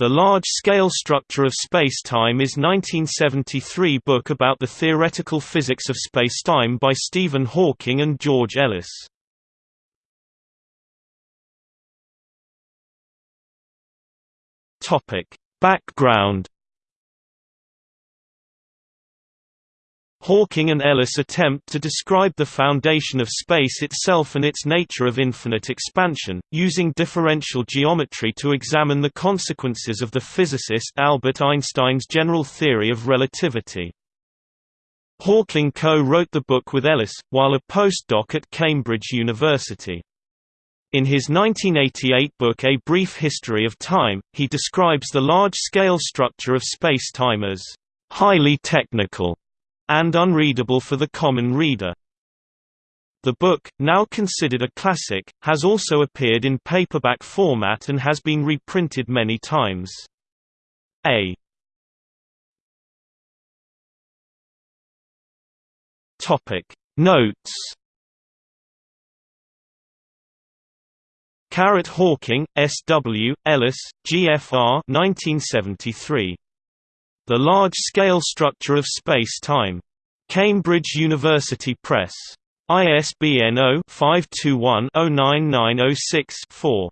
The Large-Scale Structure of Spacetime is 1973 book about the theoretical physics of spacetime by Stephen Hawking and George Ellis. Background Hawking and Ellis attempt to describe the foundation of space itself and its nature of infinite expansion, using differential geometry to examine the consequences of the physicist Albert Einstein's general theory of relativity. Hawking co-wrote the book with Ellis, while a postdoc at Cambridge University. In his 1988 book A Brief History of Time, he describes the large-scale structure of space-time as highly technical and unreadable for the common reader. The book, now considered a classic, has also appeared in paperback format and has been reprinted many times. A Topic Notes Carrot Hawking, S. W., Ellis, G. F. R. 1973. The Large-Scale Structure of Space-Time. Cambridge University Press. ISBN 0-521-09906-4.